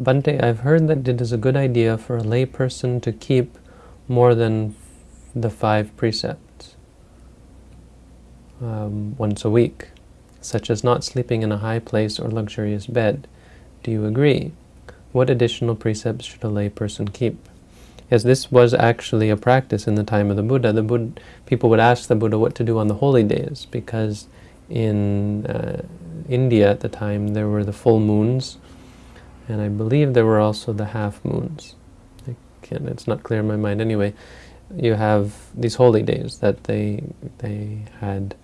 Bhante, I've heard that it is a good idea for a layperson to keep more than the five precepts um, once a week, such as not sleeping in a high place or luxurious bed. Do you agree? What additional precepts should a layperson keep? Yes, this was actually a practice in the time of the Buddha. The Buddha, people would ask the Buddha what to do on the holy days, because in uh, India at the time there were the full moons, and I believe there were also the half moons. it's not clear in my mind. Anyway, you have these holy days that they they had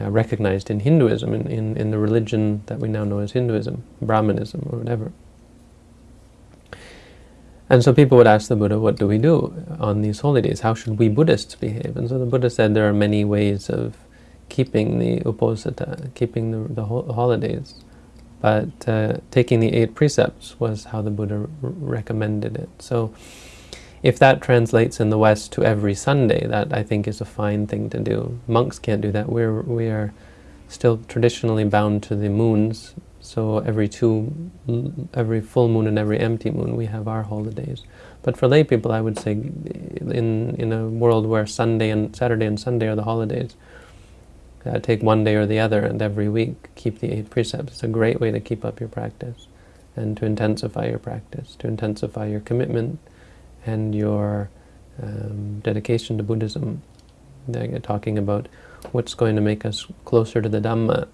uh, recognized in Hinduism, in, in, in the religion that we now know as Hinduism, Brahmanism, or whatever. And so people would ask the Buddha, what do we do on these holy days? How should we Buddhists behave? And so the Buddha said there are many ways of keeping the uposatha, keeping the, the ho holidays. But uh, taking the eight precepts was how the Buddha recommended it. So if that translates in the West to every Sunday, that I think is a fine thing to do. Monks can't do that. We're, we are still traditionally bound to the moons, so every two, every full moon and every empty moon we have our holidays. But for lay people, I would say, in, in a world where Sunday and Saturday and Sunday are the holidays, uh, take one day or the other and every week keep the eight precepts. It's a great way to keep up your practice and to intensify your practice, to intensify your commitment and your um, dedication to Buddhism. They're talking about what's going to make us closer to the Dhamma.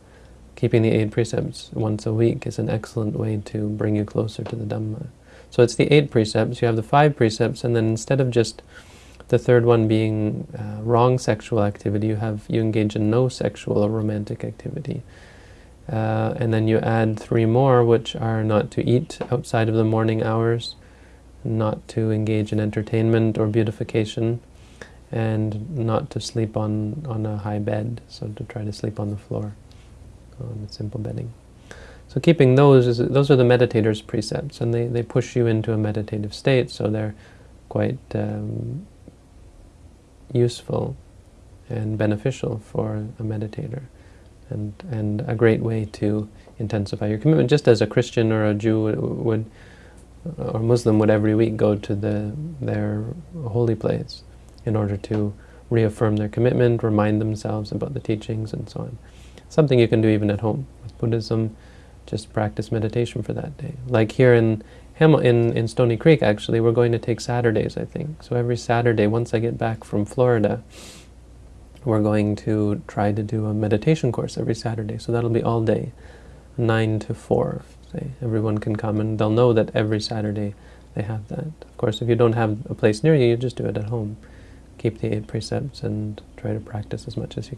Keeping the eight precepts once a week is an excellent way to bring you closer to the Dhamma. So it's the eight precepts, you have the five precepts, and then instead of just the third one being uh, wrong sexual activity, you have you engage in no sexual or romantic activity. Uh, and then you add three more, which are not to eat outside of the morning hours, not to engage in entertainment or beautification, and not to sleep on, on a high bed, so to try to sleep on the floor, on simple bedding. So keeping those, is, those are the meditator's precepts, and they, they push you into a meditative state, so they're quite um, useful and beneficial for a meditator and, and a great way to intensify your commitment, just as a Christian or a Jew would, or Muslim would every week go to the, their holy place in order to reaffirm their commitment, remind themselves about the teachings and so on. Something you can do even at home. With Buddhism, just practice meditation for that day. Like here in In, in Stony Creek, actually, we're going to take Saturdays, I think. So every Saturday, once I get back from Florida, we're going to try to do a meditation course every Saturday. So that'll be all day, 9 to 4, say. Everyone can come, and they'll know that every Saturday they have that. Of course, if you don't have a place near you, you just do it at home. Keep the eight precepts and try to practice as much as you can.